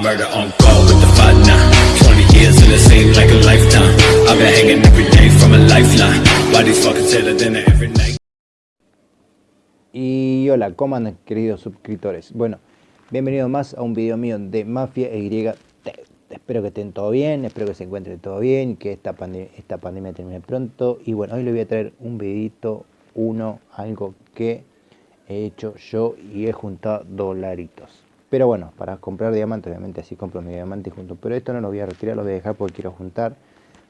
Murder on call with the five now. 20 years and it seemed like a lifetime. I've been hanging every day from a lifeline. Why these fucking say that dinner every night? Y hola, ¿cómo andan queridos suscriptores? Bueno, bienvenidos más a un video mío de Mafia y Espero que estén todo bien, espero que se encuentren todo bien, que esta, esta pandemia termine pronto. Y bueno, hoy les voy a traer un videito, uno, algo que he hecho yo y he juntado dolaritos. Pero bueno, para comprar diamantes, obviamente así compro mi diamante junto. Pero esto no lo voy a retirar, lo voy a dejar porque quiero juntar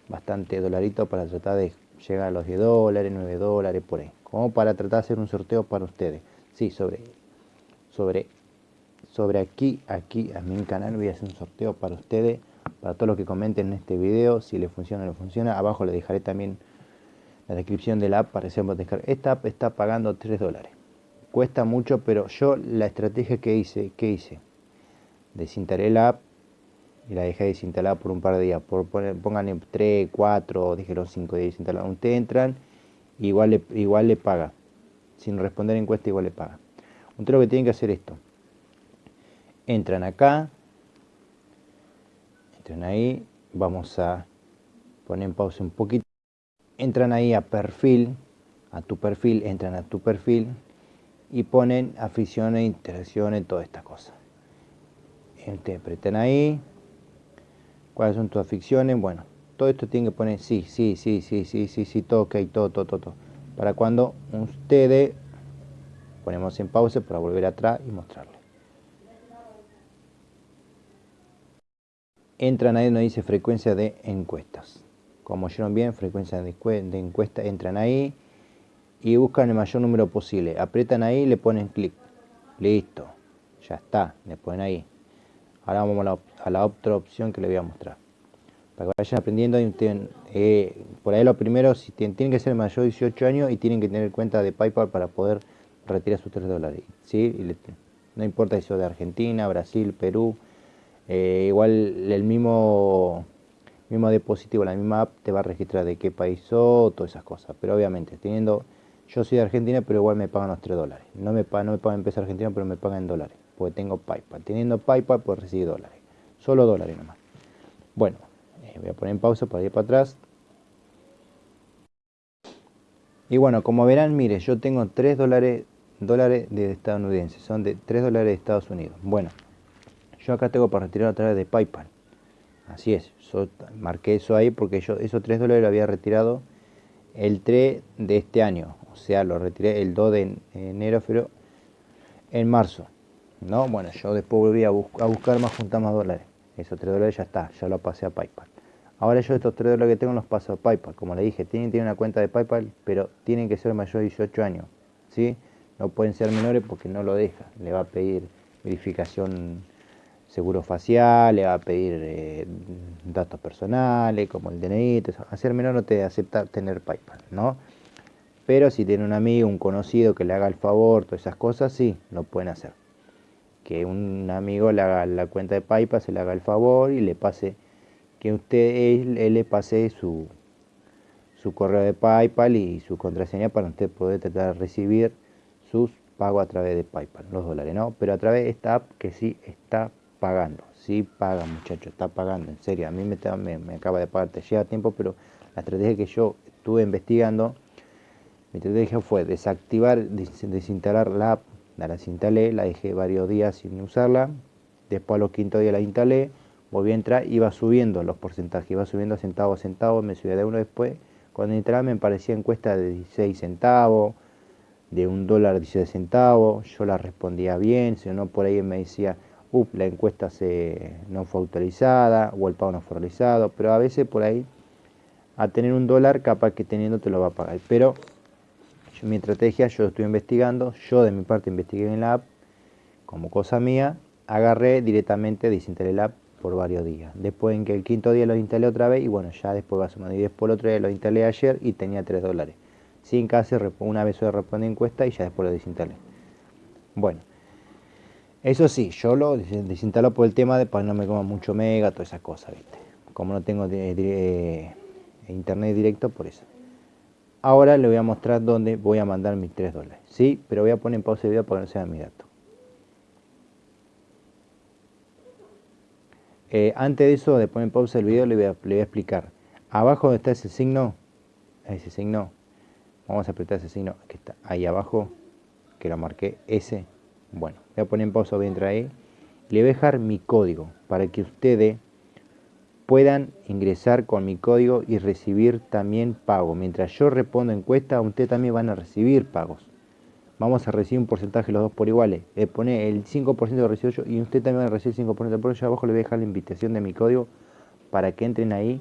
bastante dolaritos para tratar de llegar a los 10 dólares, 9 dólares, por ahí. Como para tratar de hacer un sorteo para ustedes. Sí, sobre, sobre, sobre aquí, aquí, a mi canal voy a hacer un sorteo para ustedes. Para todos los que comenten en este video, si les funciona o no funciona. Abajo les dejaré también la descripción de la app para que descargar. Esta app está pagando 3 dólares cuesta mucho, pero yo la estrategia que hice, ¿qué hice? Desinstalé la app y la dejé desinstalada por un par de días. Por pongan 3, 4, dijeron 5 días desinstalada. Ustedes entran, igual le, igual le paga. Sin responder encuesta, igual le paga. Ustedes lo que tienen que hacer esto. Entran acá. Entran ahí. Vamos a poner en pausa un poquito. Entran ahí a perfil. A tu perfil. Entran a tu perfil y ponen aficiones, interacciones, todas estas cosas. Interpreten ahí. ¿Cuáles son tus aficiones? Bueno, todo esto tiene que poner sí, sí, sí, sí, sí, sí, sí, todo, ok, todo, todo, todo, Para cuando ustedes ponemos en pausa para volver atrás y mostrarle. Entran ahí donde dice frecuencia de encuestas. Como oyeron bien, frecuencia de encuesta, entran ahí y buscan el mayor número posible. Apretan ahí y le ponen clic. Listo, ya está, le ponen ahí. Ahora vamos a la, otra opción que les voy a mostrar. Para que vayan aprendiendo, eh, por ahí lo primero, si tienen, que ser mayor de 18 años y tienen que tener cuenta de PayPal para poder retirar sus 3 dólares. ¿sí? no importa si sos de Argentina, Brasil, Perú, eh, igual el mismo mismo dispositivo, la misma app te va a registrar de qué país sos, todas esas cosas. Pero obviamente, teniendo yo soy de Argentina, pero igual me pagan los 3 dólares. No me, pagan, no me pagan en peso argentino, pero me pagan en dólares. Porque tengo PayPal. Teniendo PayPal, puedo recibir dólares. Solo dólares nomás. Bueno, eh, voy a poner en pausa para ir para atrás. Y bueno, como verán, mire, yo tengo 3 dólares, dólares de estadounidenses. Son de 3 dólares de Estados Unidos. Bueno, yo acá tengo para retirar a través de PayPal. Así es. marqué eso ahí porque yo esos 3 dólares lo había retirado el 3 de este año, o sea, lo retiré el 2 de enero, pero en marzo, ¿no? Bueno, yo después volví a, buscar más, juntar más dólares, esos 3 dólares ya está, ya lo pasé a Paypal. Ahora yo estos 3 dólares que tengo los paso a Paypal, como le dije, tienen tener una cuenta de Paypal, pero tienen que ser mayor de 18 años, ¿sí? No pueden ser menores porque no lo deja, le va a pedir verificación seguro facial, le va a pedir eh, datos personales como el DNI, hacer menor no te acepta tener PayPal, ¿no? Pero si tiene un amigo, un conocido que le haga el favor, todas esas cosas, sí, lo pueden hacer. Que un amigo le haga la cuenta de PayPal, se le haga el favor y le pase, que usted él, le pase su, su correo de PayPal y su contraseña para usted poder tratar de recibir sus pagos a través de PayPal, los dólares, ¿no? Pero a través de esta app que sí está pagando. Sí paga, muchacho, está pagando, en serio. A mí me, me, acaba de pagar, te lleva tiempo, pero la estrategia que yo estuve investigando, mi estrategia fue desactivar, desinstalar la app, la desinstalé, la dejé varios días sin usarla, después a los quinto días la instalé, volví a entrar, iba subiendo los porcentajes, iba subiendo centavo a centavo, me subía de uno después, cuando entraba me parecía encuesta de 16 centavos, de un dólar 16 centavos, yo la respondía bien, si no por ahí me decía la encuesta se, no fue autorizada o el pago no fue realizado, pero a veces por ahí a tener un dólar capaz que teniendo te lo va a pagar. Pero mi estrategia, yo estoy investigando, yo de mi parte investigué en la app, como cosa mía, agarré directamente, desinstalé la app por varios días. Después en que el quinto día lo instalé otra vez y bueno, ya después va sumar. Y después el otro día lo instalé ayer y tenía 3 dólares. Sin casi una vez se responde encuesta y ya después lo desinstalé. Bueno, eso sí, yo lo desinstalo por el tema de para no me coma mucho mega, todas esas cosas, ¿viste? Como no tengo eh, internet directo, por eso. Ahora le voy a mostrar dónde voy a mandar mis 3 dólares, ¿sí? Pero voy a poner en pausa el video para que no sea mi dato. Eh, antes de eso, de poner pausa el video, le voy, a, explicar. Abajo está ese signo, ese signo, vamos a apretar ese signo que está ahí abajo, que lo marqué, ese. Bueno, voy a poner en pausa, entrar ahí. Le voy a dejar mi código para que ustedes puedan ingresar con mi código y recibir también pago. Mientras yo respondo encuesta, ustedes también van a recibir pagos. Vamos a recibir un porcentaje los dos por iguales. Le pone el 5% de recibo yo y usted también va a recibir el 5%. Por eso abajo le voy a dejar la invitación de mi código para que entren ahí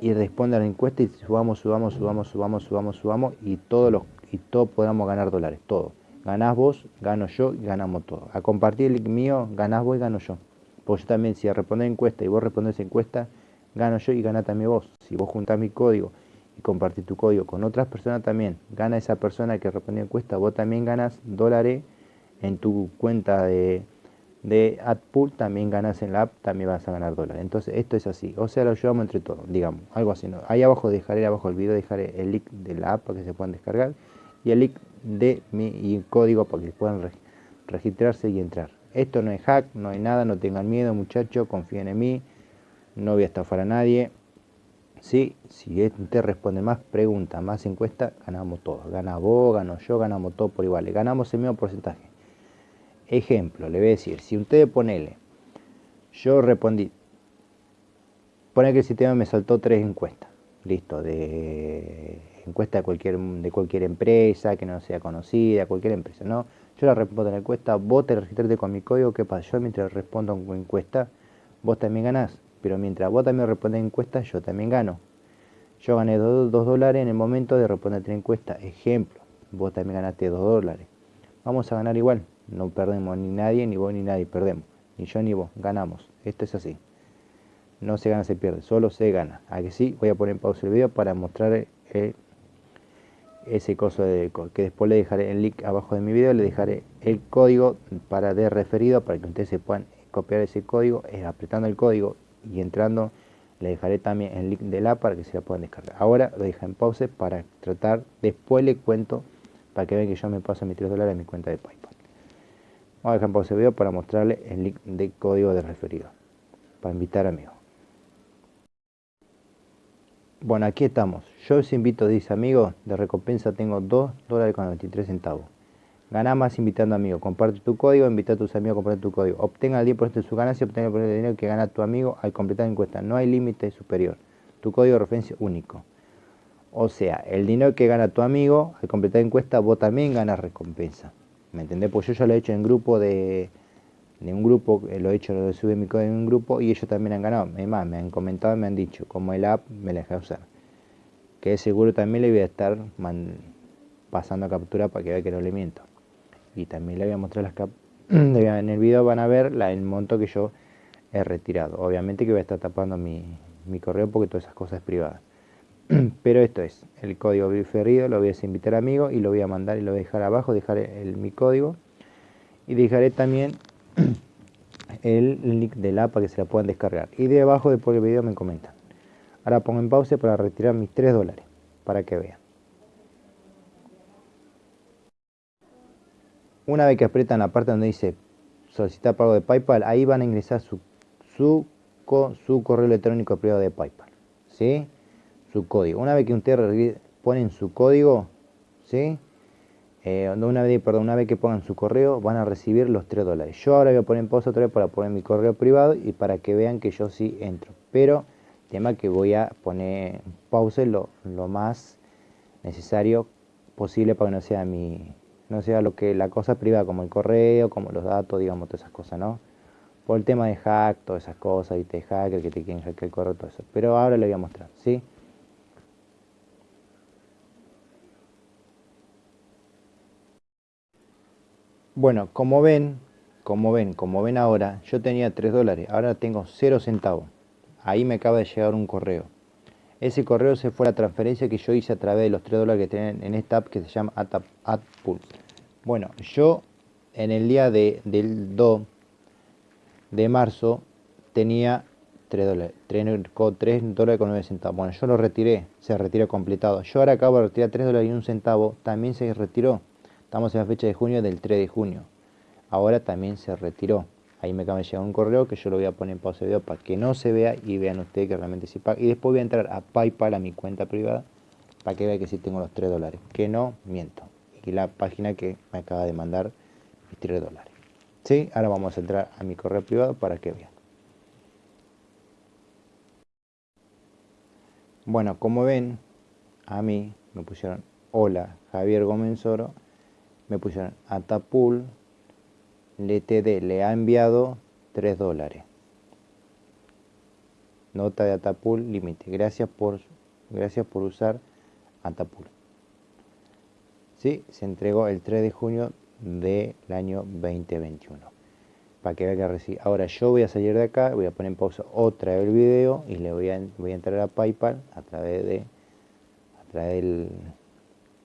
y respondan a la encuesta y subamos, subamos, subamos, subamos, subamos, subamos y todos los y todos podamos ganar dólares, todo. Ganás vos, gano yo y ganamos todos. A compartir el link mío, ganás vos y gano yo. Pues yo también, si respondes encuesta y vos respondés encuesta, gano yo y gana también vos. Si vos juntás mi código y compartís tu código con otras personas también, gana esa persona que respondió encuesta, vos también ganas dólares en tu cuenta de, de AdPool, también ganas en la app, también vas a ganar dólares. Entonces esto es así, o sea, lo llevamos entre todos, digamos, algo así. ¿no? Ahí abajo dejaré, abajo el video, dejaré el link de la app para que se puedan descargar y el link de mi código para que puedan registrarse y entrar. Esto no es hack, no hay nada, no tengan miedo muchachos, confíen en mí, no voy a estafar a nadie. Sí, si usted responde más preguntas, más encuestas, ganamos todos. Gana vos, gano yo, ganamos todos por igual. Ganamos el mismo porcentaje. Ejemplo, le voy a decir, si usted ponele, yo respondí, pone que el sistema me saltó tres encuestas, listo, de encuesta de cualquier, de cualquier empresa, que no sea conocida, cualquier empresa, ¿no? Yo la respondo en la encuesta, vos te registraste con mi código, ¿qué pasa? Yo mientras respondo en encuesta, vos también ganás, pero mientras vos también respondes en encuesta, yo también gano. Yo gané 2 dólares en el momento de responder la encuesta, ejemplo, vos también ganaste 2 dólares. Vamos a ganar igual, no perdemos ni nadie, ni vos ni nadie, perdemos. Ni yo ni vos, ganamos. Esto es así. No se gana, se pierde, solo se gana. Aquí sí, voy a poner en pausa el video para mostrar el ese coso de que después le dejaré el link abajo de mi video, le dejaré el código para de referido para que ustedes se puedan copiar ese código, es apretando el código y entrando le dejaré también el link del app para que se la puedan descargar. Ahora lo dejo en pause para tratar, después le cuento para que vean que yo me paso mis 3 dólares en mi cuenta de PayPal. Vamos a dejar en pausa el video para mostrarle el link de código de referido, para invitar amigos. Bueno, aquí estamos. Yo os invito, dice amigos, de recompensa tengo 2 dólares con 93 centavos. Gana más invitando amigos. Comparte tu código, invita a tus amigos a comprar tu código. Obtenga el 10% de su ganancia, obtenga el dinero que gana tu amigo al completar la encuesta. No hay límite superior. Tu código de referencia único. O sea, el dinero que gana tu amigo al completar la encuesta, vos también ganas recompensa. ¿Me entendés? Pues yo ya lo he hecho en grupo de de un grupo, eh, lo he hecho, lo subí mi código en un grupo y ellos también han ganado. Además, me han comentado me han dicho, como el app me la deja usar. Que seguro también le voy a estar pasando a captura para que vea que no le miento. Y también le voy a mostrar las capturas. en el video van a ver el monto que yo he retirado. Obviamente que voy a estar tapando mi, mi correo porque todas esas cosas es privadas. Pero esto es el código referido, lo voy a invitar a amigos y lo voy a mandar y lo voy a dejar abajo, dejaré el, mi código y dejaré también el link del app para que se la puedan descargar. Y de abajo después del video me comentan. Ahora pongo en pausa para retirar mis 3 dólares, para que vean. Una vez que aprietan la parte donde dice solicitar pago de PayPal, ahí van a ingresar su, su, su correo electrónico privado de PayPal. ¿Sí? Su código. Una vez que ustedes ponen su código, ¿sí? Eh, una, vez, perdón, una vez que pongan su correo van a recibir los 3 dólares. Yo ahora voy a poner en pausa otra vez para poner mi correo privado y para que vean que yo sí entro. Pero tema que voy a poner en pausa lo, lo más necesario posible para que no sea mi no sea lo que la cosa privada como el correo, como los datos, digamos, todas esas cosas, ¿no? Por el tema de hack, todas esas cosas, y te hacker, que te quieren hackear el correo, todo eso. Pero ahora le voy a mostrar, ¿sí? Bueno, como ven, como ven, como ven ahora, yo tenía 3 dólares, ahora tengo 0 centavos. Ahí me acaba de llegar un correo. Ese correo se fue a la transferencia que yo hice a través de los 3 dólares que tienen en esta app que se llama AdPool. Bueno, yo en el día de, del 2 de marzo tenía 3 dólares, 3, dólares con 9 centavos. Bueno, yo lo retiré, se retiró completado. Yo ahora acabo de retirar 3 dólares y un centavo, también se retiró. Estamos en la fecha de junio del 3 de junio. Ahora también se retiró. Ahí me acaba de llegar un correo que yo lo voy a poner en pausa de video para que no se vea y vean ustedes que realmente sí paga. Y después voy a entrar a PayPal, a mi cuenta privada, para que vean que sí tengo los 3 dólares. Que no miento. Y la página que me acaba de mandar mis 3 dólares. ¿Sí? Ahora vamos a entrar a mi correo privado para que vean. Bueno, como ven, a mí me pusieron hola Javier Gómez Oro, me pusieron Atapul, LTD le ha enviado 3 dólares. Nota de Atapul límite. Gracias por, gracias por usar Atapul. Sí, se entregó el 3 de junio del año 2021. Para que vea que recibe. Ahora yo voy a salir de acá, voy a poner en pausa otra vez el video y le voy a, voy a entrar a PayPal a través de a través del,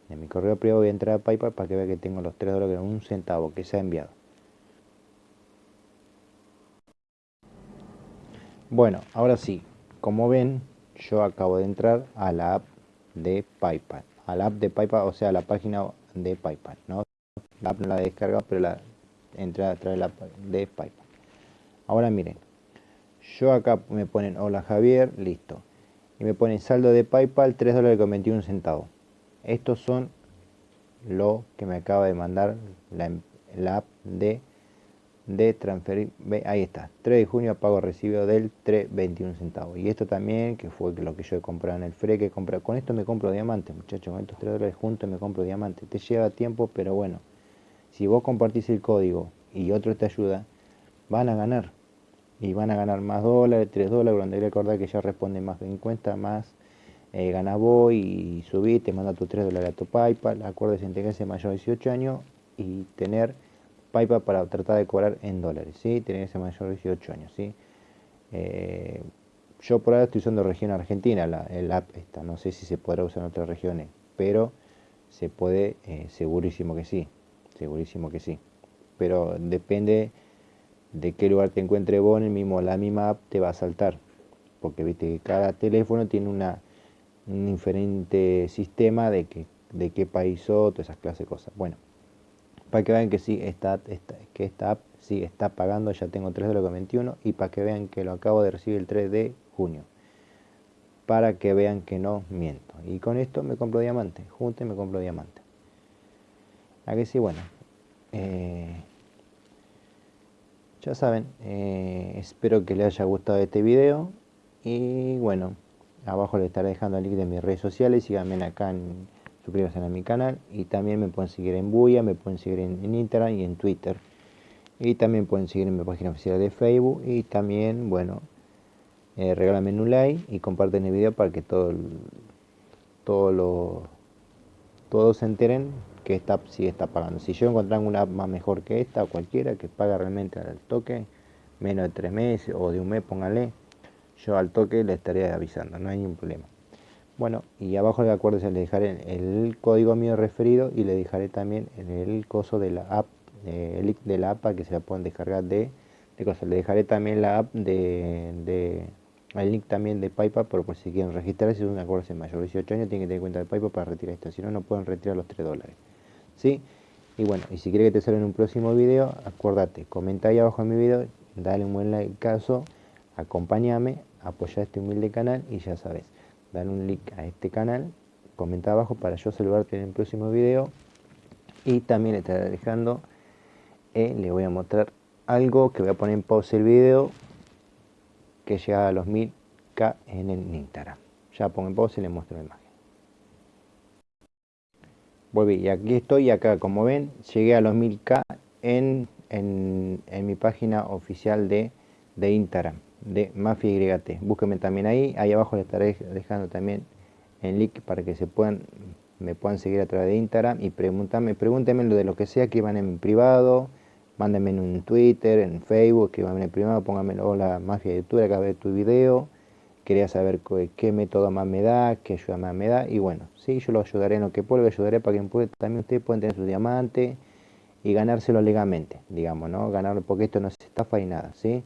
de mi correo privado voy a entrar a PayPal para que vea que tengo los 3 dólares un centavo que se ha enviado. Bueno, ahora sí, como ven, yo acabo de entrar a la app de PayPal. A la app de PayPal, o sea, a la página de PayPal, ¿no? La app no la he descargado, pero la entré a través de, la, de PayPal. Ahora miren, yo acá me ponen hola Javier, listo. Y me ponen saldo de PayPal 3 dólares con 21 centavos. Estos son lo que me acaba de mandar la, la app de transferir, ahí está, 3 de junio pago recibido del 3.21 centavos. Y esto también, que fue lo que yo he comprado en el FRE, que compré, con esto me compro diamantes, muchachos, con estos 3 dólares juntos me compro diamantes. Te lleva tiempo, pero bueno, si vos compartís el código y otro te ayuda, van a ganar. Y van a ganar más dólares, 3 dólares, que recordar que ya responde más de 50, más eh, gana vos y subí, te manda tus 3 dólares a tu PayPal. Acuérdese integrarse mayor de 18 años y tener PayPal para tratar de cobrar en dólares, ¿sí? Tener ese mayor de 18 años, ¿sí? Eh, yo por ahora estoy usando región argentina, la, app esta, no sé si se podrá usar en otras regiones, pero se puede, eh, segurísimo que sí, segurísimo que sí. Pero depende de qué lugar te encuentre vos, en el mismo, la misma app te va a saltar, porque viste que cada teléfono tiene una, un diferente sistema de, que, de qué país sos, todas esas clases de cosas. Bueno, para que vean que sí, esta, que esta app sí está pagando, ya tengo 3 de 21 y para que vean que lo acabo de recibir el 3 de junio. Para que vean que no miento. Y con esto me compro diamante, junto y me compro diamante. Aquí sí, bueno. Eh, ya saben, eh, espero que les haya gustado este video. Y bueno, abajo les estaré dejando el link de mis redes sociales. Síganme acá en suscríbanse a mi canal y también me pueden seguir en Buya, me pueden seguir en, Instagram y en Twitter y también pueden seguir en mi página oficial de Facebook y también, bueno, eh, regálame un like y comparten el video para que todo, todo todos se enteren que esta sí está pagando. Si yo encuentran una app más mejor que esta o cualquiera que paga realmente al toque, menos de tres meses o de un mes, póngale, yo al toque le estaré avisando, no hay ningún problema. Bueno, y abajo de acuerdo le dejaré el código mío referido y le dejaré también el coso de la app, el link de la app para que se la puedan descargar de, de cosas. Le dejaré también la app de, el link también de PayPal por, por si quieren registrarse, si es un acuerdo mayor de 18 años, tienen que tener cuenta de PayPal para retirar esto, si no, no pueden retirar los 3 dólares. ¿Sí? Y bueno, y si quiere que te salga en un próximo video, acuérdate, comenta ahí abajo en mi video, dale un buen like caso, acompáñame, apoya este humilde canal y ya sabes dar un link a este canal, comenta abajo para yo saludarte en el próximo video y también estaré dejando, eh, le voy a mostrar algo que voy a poner en pausa el video que llega a los 1000k en el Instagram. Ya pongo en pausa y le muestro la imagen. Volví y aquí estoy acá como ven llegué a los 1000k en, en, en mi página oficial de, de Instagram de Mafia YT. Búsquenme también ahí, ahí abajo les estaré dejando también el link para que se puedan me puedan seguir a través de Instagram y preguntarme, pregúntenme lo de lo que sea que van en privado, mándenme en un Twitter, en Facebook, que van en privado, pónganme hola Mafia YouTube, acá ver tu video, quería saber qué, método más me da, qué ayuda más me da, y bueno, sí, yo lo ayudaré en lo que puedo, lo ayudaré para que también ustedes puedan tener su diamante y ganárselo legalmente, digamos, ¿no? Ganarlo porque esto no se estafa y nada, ¿sí?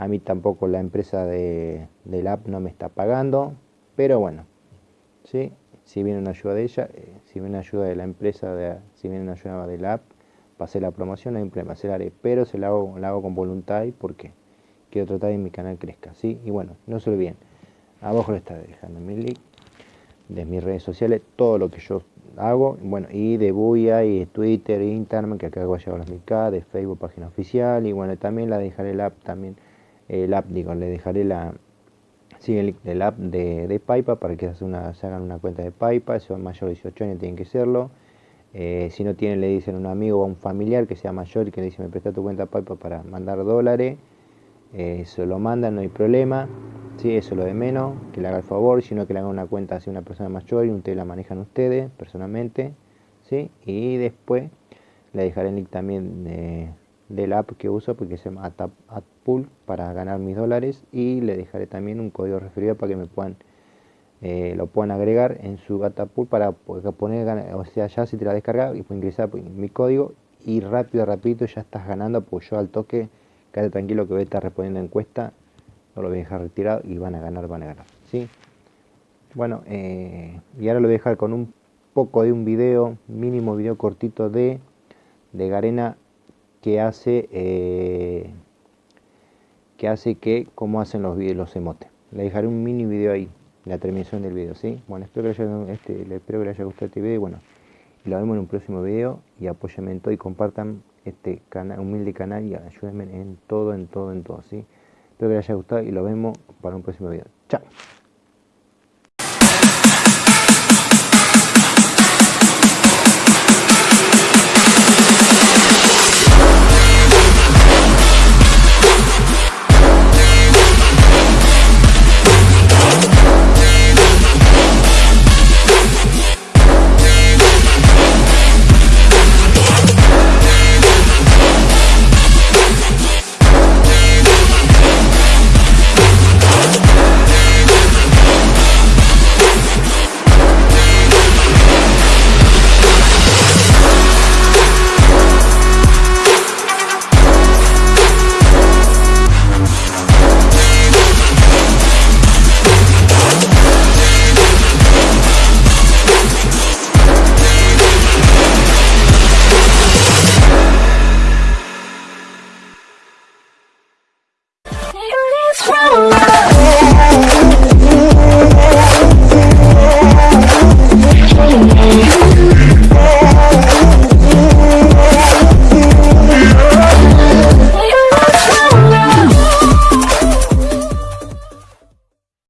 A mí tampoco la empresa de, del app no me está pagando, pero bueno, ¿sí? si viene una ayuda de ella, eh, si viene una ayuda de la empresa, de, si viene una ayuda del app, pasé la promoción, no hay problema, se la haré, pero se la hago, la hago con voluntad y porque quiero tratar de que mi canal crezca, ¿sí? Y bueno, no se olviden, abajo le está dejando mi link de mis redes sociales, todo lo que yo hago, bueno, y de Buya y de Twitter, Instagram, que acá hago llevar los MK, de Facebook, página oficial, y bueno, también la dejaré el app, también, el app, digo, le dejaré la, sí, el, app de, de para que se, hagan una cuenta de Paipa, si son mayores de 18 años tienen que serlo, eh, si no tienen le dicen a un amigo o a un familiar que sea mayor y que le dice me presta tu cuenta Paipa para mandar dólares, eh, se lo mandan, no hay problema, ¿sí? eso es lo de menos, que le haga el favor, sino que le haga una cuenta hacia una persona mayor y ustedes la manejan ustedes personalmente, ¿sí? y después le dejaré el link también de, del app que uso porque se llama AdPool para ganar mis dólares y le dejaré también un código referido para que me puedan eh, lo puedan agregar en su AdPool para poner, o sea, ya si te la descargas y puedes ingresar mi código y rápido, rapidito ya estás ganando, pues yo al toque quédate tranquilo que voy a estar respondiendo encuesta, no lo voy a dejar retirado y van a ganar, van a ganar. ¿sí? Bueno, eh, y ahora lo voy a dejar con un poco de un video, mínimo video cortito de, de Garena que hace eh, que hace que cómo hacen los los emotes. Le dejaré un mini video ahí, la terminación del video, ¿sí? Bueno, espero que, haya, este, espero que les haya gustado este video y bueno, lo vemos en un próximo video y apóyenme en todo y compartan este canal, humilde canal y ayúdenme en todo, en todo, en todo, ¿sí? Espero que les haya gustado y lo vemos para un próximo video. Chao.